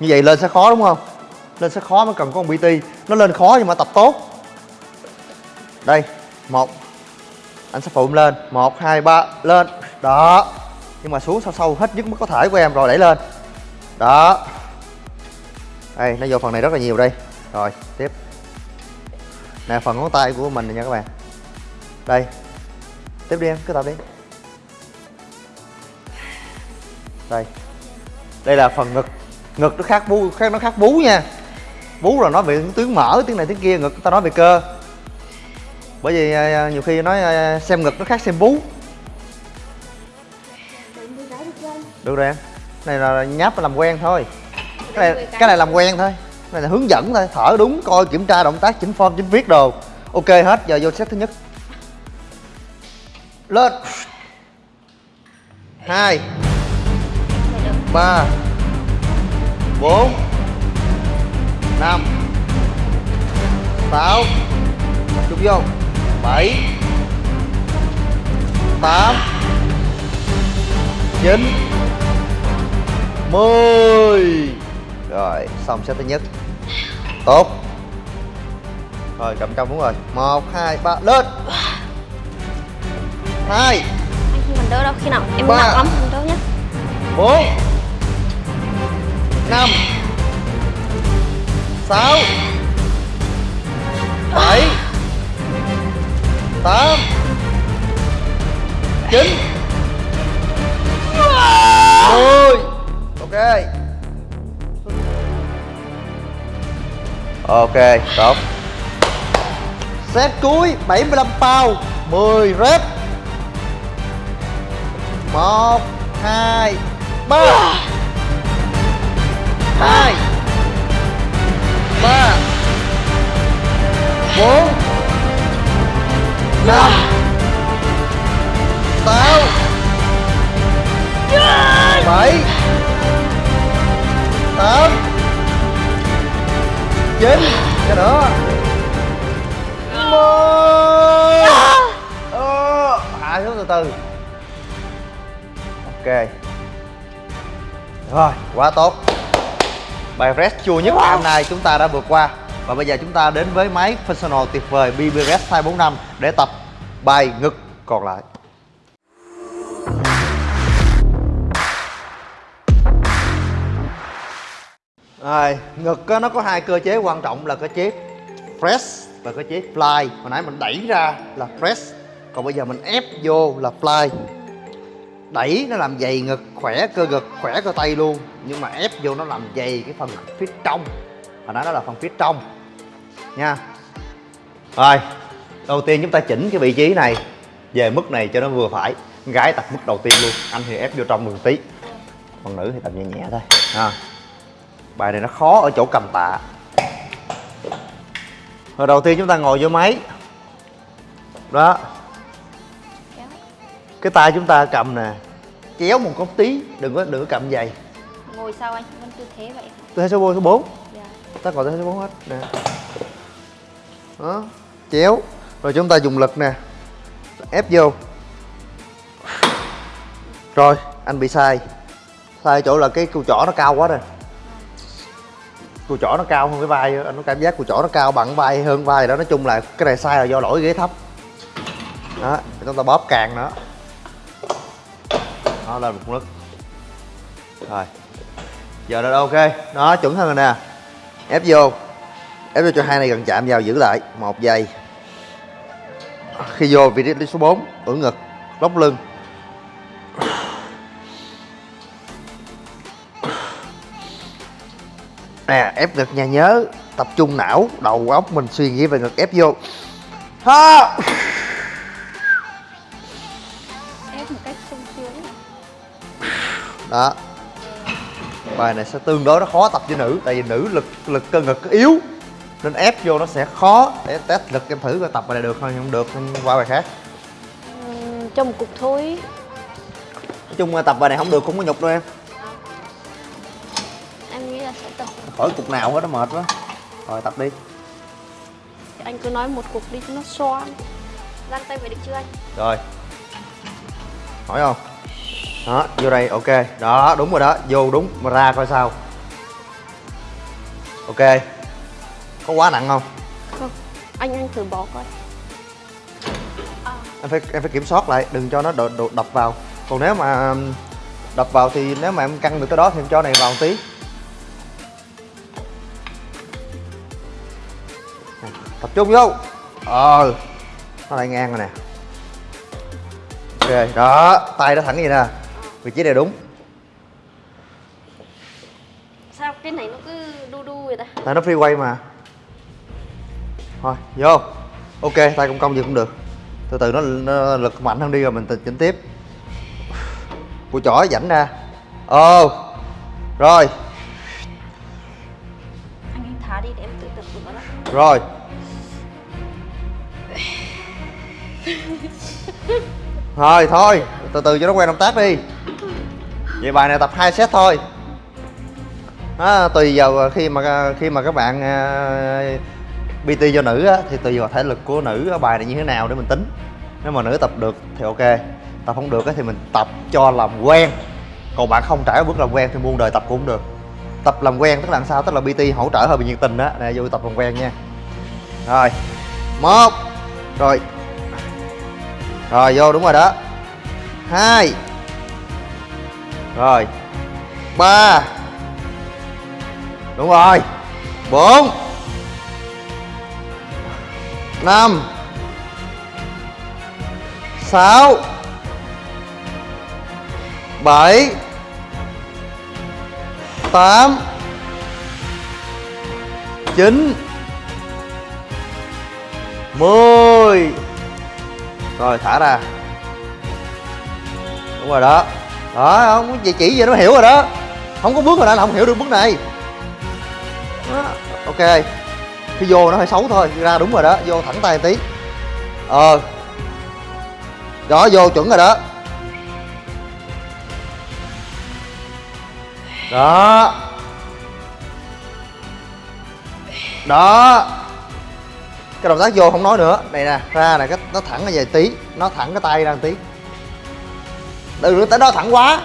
Như vậy lên sẽ khó đúng không? Lên sẽ khó mới cần có con BT nó lên khó nhưng mà tập tốt. Đây một. Anh sẽ phụ lên. Một hai ba lên đó. Nhưng mà xuống sâu sâu hết nhất mức có thể của em rồi, đẩy lên. Đó. Đây, nó vô phần này rất là nhiều đây. Rồi, tiếp. Nè, phần ngón tay của mình này nha các bạn. Đây. Tiếp đi em, cứ tập đi. Đây. Đây là phần ngực. Ngực nó khác bú, khác, nó khác bú nha. Bú là nói về tiếng mở tiếng này tiếng kia, ngực ta nói về cơ. Bởi vì à, à, nhiều khi nói à, xem ngực nó khác xem bú. Được rồi em. Này là nháp làm quen thôi. Cái này cái này làm quen thôi. Cái này là hướng dẫn thôi. Thở đúng coi kiểm tra động tác chỉnh form chỉnh viết đồ. Ok hết giờ vô set thứ nhất. Lên. Hai. Ba. Bốn. Năm. Sáu. Chụp vô. Bảy. Tám. Chín 10 Rồi xong set thứ nhất. Tốt. Rồi cầm trong đúng rồi. 1, 2, 3 lên. 2 Khi mình đỡ đâu khi nào em nặng lắm mình đỡ nhất. 4 5 6 7 8 9 Ok, tốt. Set cuối 75 pound 10 rep. 1 2 3 2 3 4 5 6 7 tám chín. Cho nữa mười. À. Ờ, hạ xuống từ từ. Ok. Rồi quá tốt. Bài rest chua nhất hôm nay chúng ta đã vượt qua. Và bây giờ chúng ta đến với máy personal tuyệt vời BB Rest 245 để tập bài ngực còn lại. Rồi, ngực á, nó có hai cơ chế quan trọng là cơ chế press và cơ chế fly. Hồi nãy mình đẩy ra là press Còn bây giờ mình ép vô là fly. Đẩy nó làm dày ngực, khỏe cơ ngực, khỏe cơ tay luôn. Nhưng mà ép vô nó làm dày cái phần phía trong. Hồi nãy nó là phần phía trong. Nha. Rồi, đầu tiên chúng ta chỉnh cái vị trí này Về mức này cho nó vừa phải. Gái tập mức đầu tiên luôn Anh thì ép vô trong một tí. Còn nữ thì tập nhẹ nhẹ thôi. Ha bài này nó khó ở chỗ cầm tạ. Rồi đầu tiên chúng ta ngồi vô máy. Đó. Cái tay chúng ta cầm nè. Kéo một cốc tí đừng có đừng có cầm dày. Ngồi sao anh? Vẫn tư thế vậy. Tư thế số 4 số 4 dạ. Ta ngồi tư thế số 4 hết. Nè. Đó. Chéo. Rồi chúng ta dùng lực nè. Ép vô. Rồi anh bị sai. Sai chỗ là cái cùi chỏ nó cao quá rồi cùi chỏ nó cao hơn cái vai, anh có cảm giác cùi chỏ nó cao bằng vai hơn vai đó. Nói chung là cái này sai là do lỗi ghế thấp. Đó chúng ta bóp càng nữa nó lên một lực rồi. Giờ là ok. Đó, chuẩn hơn rồi nè. Ép vô. Ép vô cho hai này gần chạm vào, giữ lại. Một giây. Khi vô, vị trí số 4 ưỡn ngực, lóc lưng. Nè ép ngực nha nhớ tập trung não đầu óc mình suy nghĩ về ngực ép vô. Ha! Ép một cách sung sướng đó. Bài này sẽ tương đối nó khó tập cho nữ tại vì nữ lực lực cơ ngực yếu nên ép vô nó sẽ khó để test lực em thử coi tập bài này được không không được nên qua bài khác. Cho một cục thôi nói chung tập bài này không được cũng có nhục đâu em em khỏi cục nào hết nó mệt quá. Rồi tập đi. Anh cứ nói một cục đi cho nó xoan giang tay về được chưa anh? Rồi. Hỏi không? Đó vô đây ok. Đó đúng rồi đó. Vô đúng mà ra coi sao. Ok. Có quá nặng không? Không. Anh anh thử bỏ coi. Em phải em phải kiểm soát lại đừng cho nó đổ, đổ, đập vào. Còn nếu mà đập vào thì nếu mà em căng được tới đó thì em cho này vào một tí tập trung vô. Ờ. Nó lại ngang rồi nè. Ok đó tay nó thẳng vậy nè. Vị trí này đúng. Sao cái này nó cứ đu đu vậy ta? Tay nó freeway mà. Thôi vô. Ok tay công công gì cũng được. Từ từ nó, nó lực mạnh hơn đi rồi mình chỉnh tiếp. Của chỏ dảnh ra. Ờ. Rồi. Thả đi để em tự tập đó. Rồi thôi thôi từ từ cho nó quen động tác đi. Vậy bài này tập hai set thôi. À, tùy vào khi mà khi mà các bạn uh, PT cho nữ á, thì tùy vào thể lực của nữ ở bài này như thế nào để mình tính. Nếu mà nữ tập được thì ok tập không được á, thì mình tập cho làm quen. Còn bạn không trải bước làm quen thì muôn đời tập cũng được. Tập làm quen tức là làm sao? Tức là PT hỗ trợ hơi bị nhiệt tình đó nè vô tập làm quen nha. Rồi một rồi rồi, vô, đúng rồi đó. Hai. Rồi. Ba. Đúng rồi. Bốn. Năm. Sáu. Bảy. Tám. Chín. Mười rồi, thả ra. Đúng rồi đó. Đó, không chỉ chỉ vậy, nó hiểu rồi đó. Không có bước rồi đó là không hiểu được bước này. Đó. ok. Khi vô nó hơi xấu thôi, ra đúng rồi đó, vô thẳng tay tí. Ờ. Đó, vô chuẩn rồi đó. Đó. Đó cái động tác vô không nói nữa. Này nè ra này cái nó thẳng ra về tí. Nó thẳng cái tay ra một tí. Đừng tới đó thẳng quá.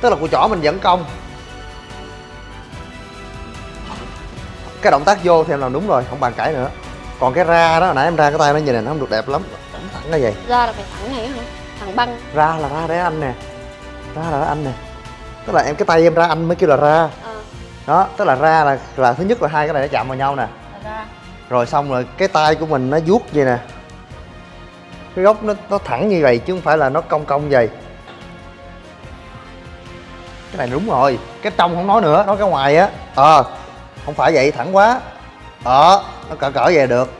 Tức là cùi chỏ mình dẫn công cái động tác vô thì em làm đúng rồi không bàn cãi nữa. Còn cái ra đó hồi nãy em ra cái tay nó nhìn này nó không được đẹp lắm. Thẳng thẳng ra vậy. Ra là phải thẳng này hả? Thẳng băng. Ra là ra để anh nè. Ra là anh nè. Tức là em cái tay em ra anh mới kêu là ra. Ờ. Đó tức là ra là là thứ nhất là hai cái này nó chạm vào nhau nè. là rồi xong rồi, cái tay của mình nó vuốt vậy nè. Cái gốc nó nó thẳng như vậy chứ không phải là nó cong cong vậy. Cái này đúng rồi, cái trong không nói nữa, nói cái ngoài á. Ờ không phải vậy, thẳng quá. Ờ nó cỡ cỡ về được.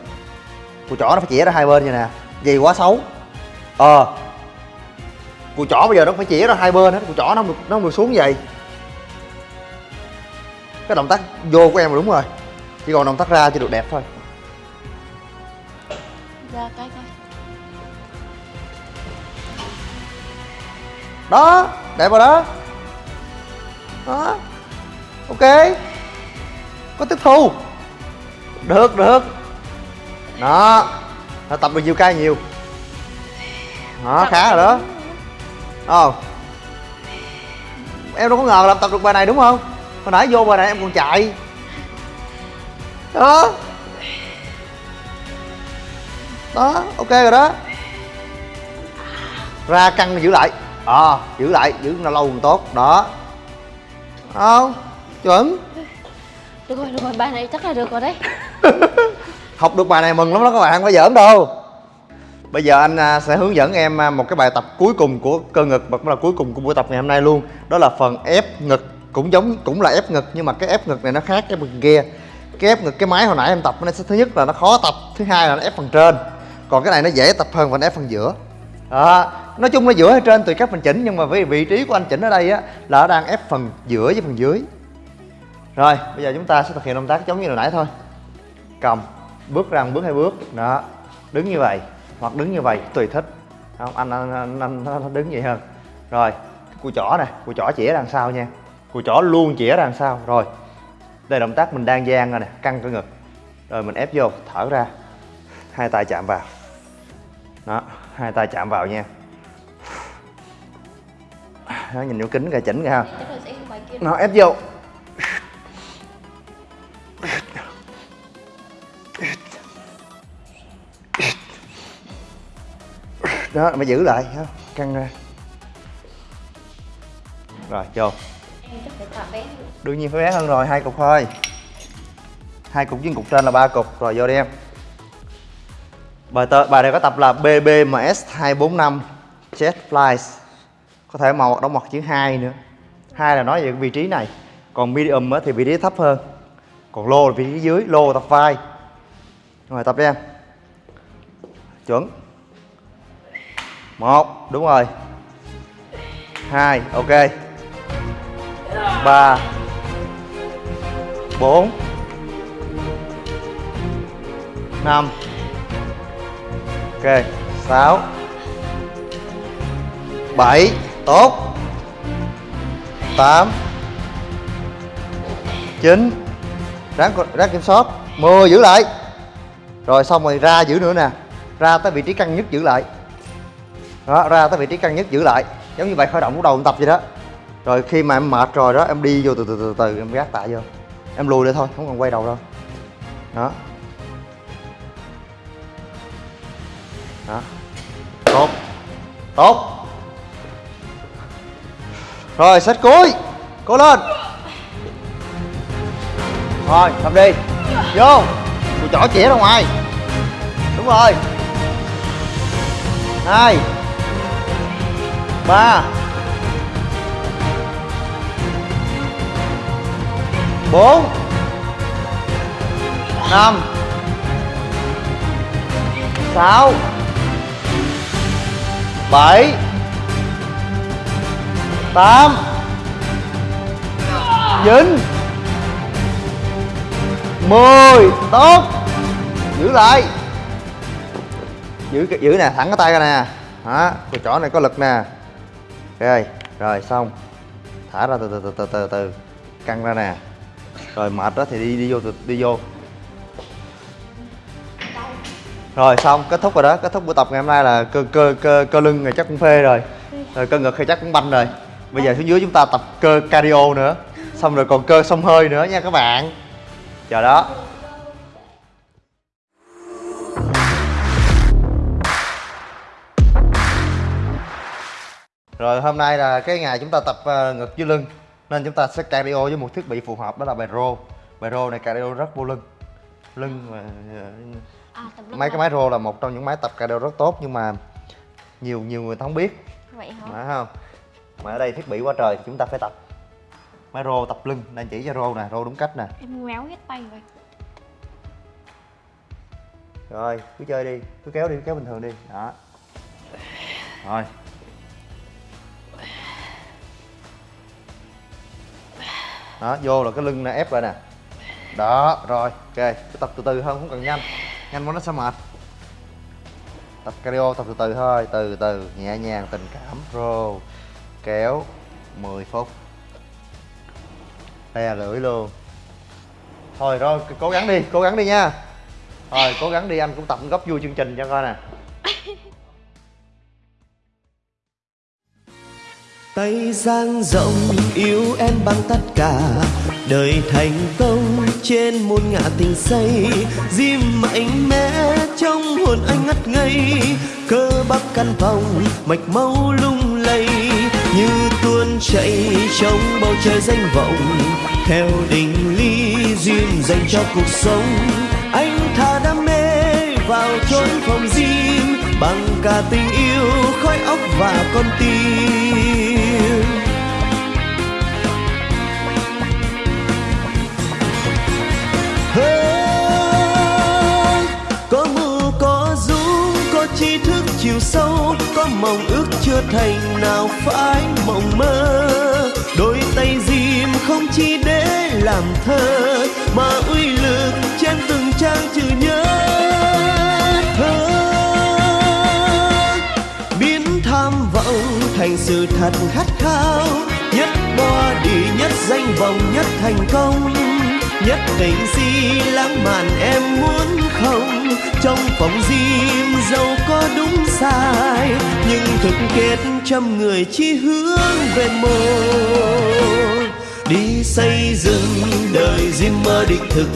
Cùi chỏ nó phải chĩa ra hai bên vậy nè gì quá xấu. Ờ cùi chỏ bây giờ nó phải chĩa ra hai bên hết cùi chỏ nó không được, nó không được xuống vậy. Cái động tác vô của em là đúng rồi, chỉ còn động tác ra chỉ được đẹp thôi. Đó đẹp rồi đó. Đó ok. Có tiếp thu. Được được. Đó Nó tập được nhiều cây nhiều. Đó khá rồi đó. ờ. Em đâu có ngờ là tập được bài này đúng không? Hồi nãy vô bài này em còn chạy. Đó. Đó ok rồi đó. Ra căng giữ lại ờ giữ lại giữ nó lâu còn tốt đó. Không chuẩn. Được rồi được rồi bài này chắc là được rồi đấy. [LAUGHS] Học được bài này mừng lắm đó các bạn không phải giỡn đâu. Bây giờ anh à, sẽ hướng dẫn em à, một cái bài tập cuối cùng của cơ ngực và cũng là cuối cùng của buổi tập ngày hôm nay luôn. Đó là phần ép ngực cũng giống cũng là ép ngực nhưng mà cái ép ngực này nó khác cái ngực kia. Cái ép ngực cái máy hồi nãy em tập nó sẽ thứ nhất là nó khó tập thứ hai là nó ép phần trên. Còn cái này nó dễ tập hơn và nó ép phần giữa. Đó nói chung là giữa hay trên tùy các phần chỉnh nhưng mà với vị trí của anh chỉnh ở đây á là nó đang ép phần giữa với phần dưới. Rồi bây giờ chúng ta sẽ thực hiện động tác giống như hồi nãy thôi. Cầm bước ra một bước hai bước đó. Đứng như vậy hoặc đứng như vậy tùy thích. Không anh anh anh, anh, anh đứng vậy hơn. Rồi cùi chỏ nè cùi chỏ chĩa đằng sau nha. Cùi chỏ luôn chĩa đằng sau rồi đây là động tác mình đang gian rồi nè căng cơ ngực. Rồi mình ép vô thở ra. Hai tay chạm vào. Đó hai tay chạm vào nha đó, nhìn vô kính kìa chỉnh kìa nó ép vô. Đó mà giữ lại ha căng ra. Rồi vô. Đương nhiên phải bé hơn rồi hai cục thôi. Hai cục với cục trên là ba cục. Rồi vô đi em. Bài tơ, bài này có tập là BBMS 245 Jet Flies có thể màu đóng mặt chữ hai nữa. Hai là nói về cái vị trí này. Còn medium thì vị trí thấp hơn. Còn low là vị trí dưới low tập vai. Rồi, tập đi em. Chuẩn. Một, đúng rồi. Hai, ok. Ba, bốn, năm, ok. Sáu, bảy tốt. Tám. Chín. Ráng ráng kiểm soát. 10 giữ lại. Rồi xong rồi ra giữ nữa nè. Ra tới vị trí căng nhất, giữ lại. Đó, ra tới vị trí căng nhất, giữ lại. Giống như vậy khởi động của đầu em tập vậy đó. Rồi khi mà em mệt rồi đó, em đi vô từ từ từ từ, em gác tạ vô. Em lùi lại thôi, không cần quay đầu đâu. Đó. Đó. Tốt. Tốt rồi set cuối cố lên. Rồi cầm đi. Vô. Mùi chỏ chĩa ra ngoài. Đúng rồi. Hai. Ba. Bốn. Năm. Sáu. Bảy tám. Chín mười. Tốt. Giữ lại. Giữ giữ nè, thẳng cái tay ra nè. Đó, cái chỗ này có lực nè. Ok, rồi, xong. Thả ra từ từ từ từ từ từ. Căng ra nè. Rồi, mệt đó thì đi đi vô đi vô. Rồi, xong, kết thúc rồi đó. Kết thúc buổi tập ngày hôm nay là cơ cơ cơ cơ lưng này chắc cũng phê rồi. Rồi, cơ ngực thì chắc cũng banh rồi bây giờ xuống dưới chúng ta tập cơ cardio nữa. Xong rồi còn cơ xông hơi nữa nha các bạn. Chờ đó. Rồi hôm nay là cái ngày chúng ta tập uh, ngực với lưng. Nên chúng ta sẽ cardio với một thiết bị phù hợp đó là bài rô. Bài rô này cardio rất vô lưng. Lưng mà à, tập lưng mấy cái máy rô là một trong những máy tập cardio rất tốt nhưng mà nhiều nhiều người ta không biết. Vậy hả? Phải không mà ở đây thiết bị quá trời thì chúng ta phải tập. Máy rô tập lưng đang chỉ cho rô nè rô đúng cách nè. Em méo hết tay vậy rồi cứ chơi đi cứ kéo đi cứ kéo bình thường đi. Đó. Rồi. Đó vô là cái lưng này ép lại nè. Đó rồi ok. Cứ tập từ từ hơn không cần nhanh. Nhanh quá nó sẽ mệt. Tập cardio tập từ từ thôi từ từ nhẹ nhàng tình cảm rô kéo 10 phút. Le lưỡi luôn. Thôi, rồi cố gắng đi, cố gắng đi nha. Rồi cố gắng đi, anh cũng tập góp vui chương trình cho coi nè. [LAUGHS] Tay dang rộng, yêu em bằng tất cả. Đời thành công trên muôn ngã tình say diêm mạnh mẽ trong hồn anh ngất ngây. Cơ bắp căn phòng, mạch máu lung như tuôn chảy trong bầu trời danh vọng. Theo định lý duyên dành cho cuộc sống, anh thà đam mê vào chốn phòng riêng bằng cả tình yêu khói óc và con tim. Chiều sâu, có mộng ước chưa thành nào phải mộng mơ. Đôi tay dìm không chỉ để làm thơ, mà uy lực trên từng trang chữ nhớ. Thơ, biến tham vọng thành sự thật khát khao, nhất body nhất danh vọng, nhất thành công nhất định gì lãng mạn em muốn không? Trong phòng gym dẫu có đúng sai, nhưng thực kết trăm người chỉ hướng về một đi xây dựng đời gym mơ đích thực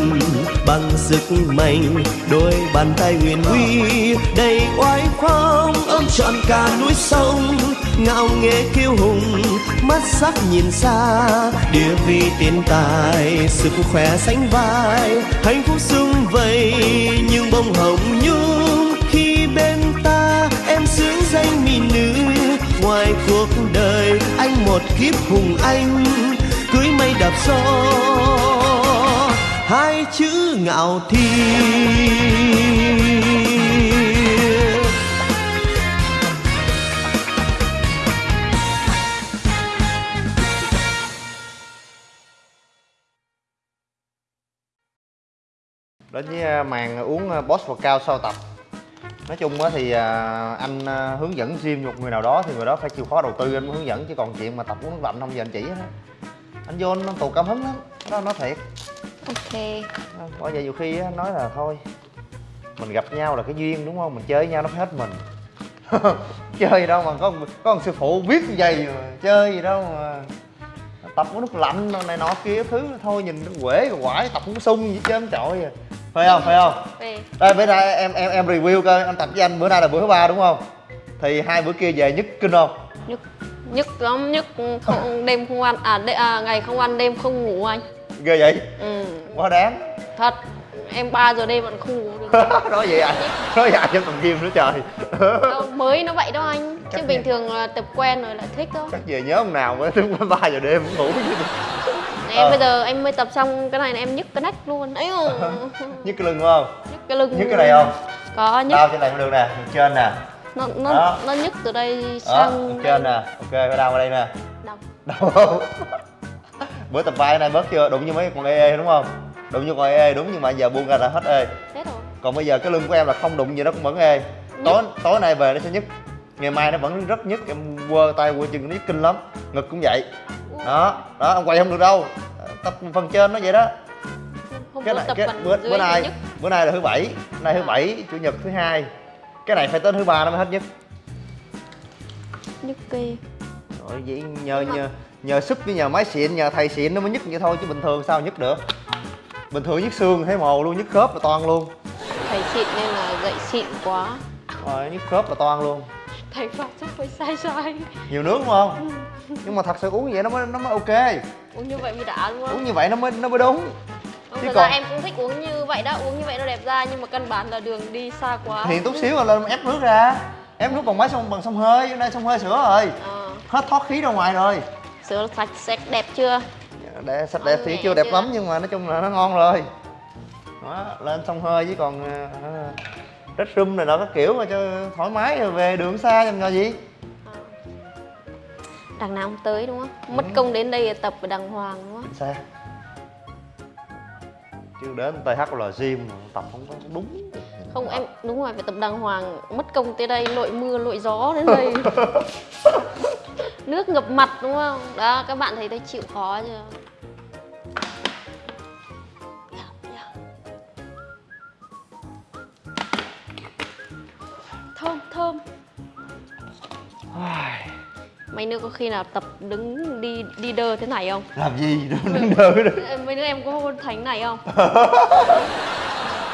bằng sức mạnh, đôi bàn tay huyền uy, đầy oai phong, ôm trọn cả núi sông. Ngạo nghễ kiêu hùng, mắt sắc nhìn xa, địa vị tiền tài, sức khỏe sánh vai. Hạnh phúc sung vầy, nhưng bông hồng nhung. Khi bên ta em sướng danh mỹ nữ, ngoài cuộc đời anh một kiếp hùng anh cưới mây đạp gió, hai chữ ngạo thiên. Đến với à, màn uống à, boss và cao sau tập. Nói chung thì à, anh hướng dẫn gym một người nào đó thì người đó phải chịu khó đầu tư, anh mới hướng dẫn, chứ còn chuyện mà tập uống nước lạnh không, giờ anh chỉ hết anh vô anh tù cảm hứng lắm. Nó nói thiệt. Ok. Bởi vậy nhiều khi á nói là thôi mình gặp nhau là cái duyên đúng không? Mình chơi với nhau nó phải hết mình. [LAUGHS] Chơi gì đâu mà có có một sư phụ biết như vậy chơi gì đâu mà. Tập uống nước lạnh này nọ kia thứ thôi nhìn nó quể rồi quải tập cũng sung gì chứ trội à phải không phải không? Về. Đây bữa nay em em em review coi anh tập với anh bữa nay là bữa thứ ba đúng không? Thì hai bữa kia về nhức kinh không? Nhức nhức lắm nhức không [LAUGHS] đêm không ăn à, đê, à ngày không ăn đêm không ngủ anh. Ghê vậy? Ừ. Quá đáng. Thật em 3 giờ đêm vẫn không ngủ được. [LAUGHS] Nói vậy à? Nói vậy à? Trong tập gym nữa trời. Đâu, mới nó vậy đâu anh. Chứ Chắc bình vậy. thường là tập quen rồi lại thích thôi. Chắc về nhớ ông nào mới đến ba giờ đêm cũng ngủ em Ờ. bây giờ em mới tập xong cái này là em nhức cái nách luôn. Ấy [LAUGHS] nhức cái lưng đúng không? Nhức cái lưng. Nhức cái này không? Có nhức. Đau trên này cũng được nè trên nè nó Đó. nó nó nhức từ đây đó sang đường trên nè. Ok phải đau ở đây nè. Đau đau [LAUGHS] không bữa tập vai này bớt chưa? Đụng như mấy con ê đúng không? Đụng như con ê đúng nhưng mà giờ buông ra là hết ê hết rồi còn bây giờ cái lưng của em là không đụng gì nó cũng vẫn ê tối tối nay về nó sẽ nhức ngày mai nó vẫn rất nhức em quơ tay quơ chân nó nhức kinh lắm. Ngực cũng vậy. Đó đó ông quay không được đâu. Tập phần trên nó vậy đó. Không cái này cái bữa, bữa nay bữa nay là thứ bảy. Nay thứ bảy chủ nhật thứ hai cái này phải tới thứ ba nó mới hết nhức nhức kê rồi vậy nhờ nhờ nhờ sức với nhờ máy xịn nhờ thầy xịn nó mới nhức vậy thôi chứ bình thường sao nhức được. Bình thường nhức xương thấy mồ luôn nhức khớp là toan luôn. Thầy xịn nên là dạy xịn quá. Rồi nhức khớp là toan luôn. Thầy phạt chắc phải sai sai nhiều nước đúng không? Nhưng mà thật sự uống như vậy nó mới nó mới ok. Uống như vậy mới đã đúng uống như vậy nó mới nó mới đúng chứ còn- ra em cũng thích uống như vậy đó uống như vậy nó đẹp da nhưng mà căn bản là đường đi xa quá. Thì chút xíu là lên ép nước ra. Ép nước bằng máy sông bằng sông hơi hôm nay sông hơi sữa rồi. Ờ. Hết thoát khí ra ngoài rồi. Sữa sạch sạch đẹp chưa? Để sạch đẹp thì chưa đẹp chưa? lắm nhưng mà nói chung là nó ngon rồi. Đó lên sông hơi với còn đất rum này nọ các kiểu mà cho thoải mái rồi về đường xa làm gì gì. Ờ. đằng nào không tới đúng không? Mất Ừ. công đến đây tập đàng hoàng đúng không? Xa chứ đến TH là gym tập không có đúng không em đúng rồi phải tập đàng hoàng mất công tới đây lội mưa lội gió đến đây. [LAUGHS] Nước ngập mặt đúng không? Đó các bạn thấy tôi chịu khó chưa? Thơm thơm mấy nữa có khi nào tập đứng đi đi đơ thế này không? Làm gì đâu đứng đơ mấy đứa em có hôn thành này không? [LAUGHS]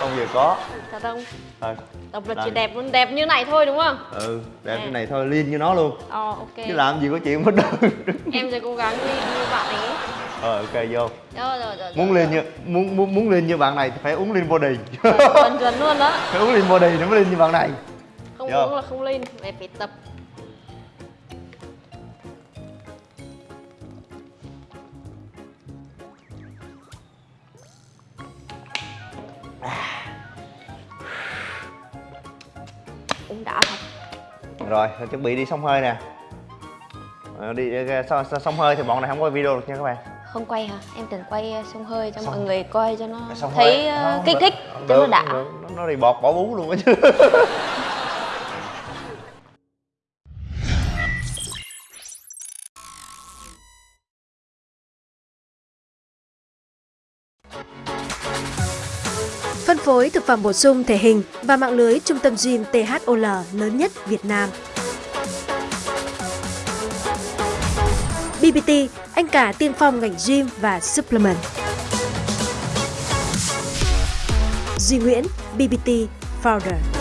Không giờ có. Thật không? Thôi. Tập là chỉ đẹp luôn đẹp như này thôi đúng không? Ừ đẹp cái này thôi liên như nó luôn. Ờ ok. Chứ làm gì có chuyện mất đơ em sẽ cố gắng đi như bạn ấy. Ờ ok vô. Rồi rồi rồi muốn lên như muốn muốn muốn lên như bạn này thì phải uống lên body. Chuẩn chuẩn luôn đó. [LAUGHS] Phải uống lên body nó mới lên như bạn này. Không Vô. uống là không lên phải phải tập uống đã thật. Rồi chuẩn bị đi sông hơi nè. Ờ, đi so, sông hơi thì bọn này không có video được nha các bạn. Không quay hả? Em tưởng quay uh, sông hơi cho Sông- mọi người coi cho nó sông thấy hơi. không, kích thích cho nó đã. được. nó đi bọt bỏ bú luôn á chứ [LAUGHS] phối thực phẩm bổ sung thể hình và mạng lưới trung tâm gym THOL lớn nhất Việt Nam. BBT, anh cả tiên phong ngành gym và supplement. Duy Nguyễn, BBT Founder.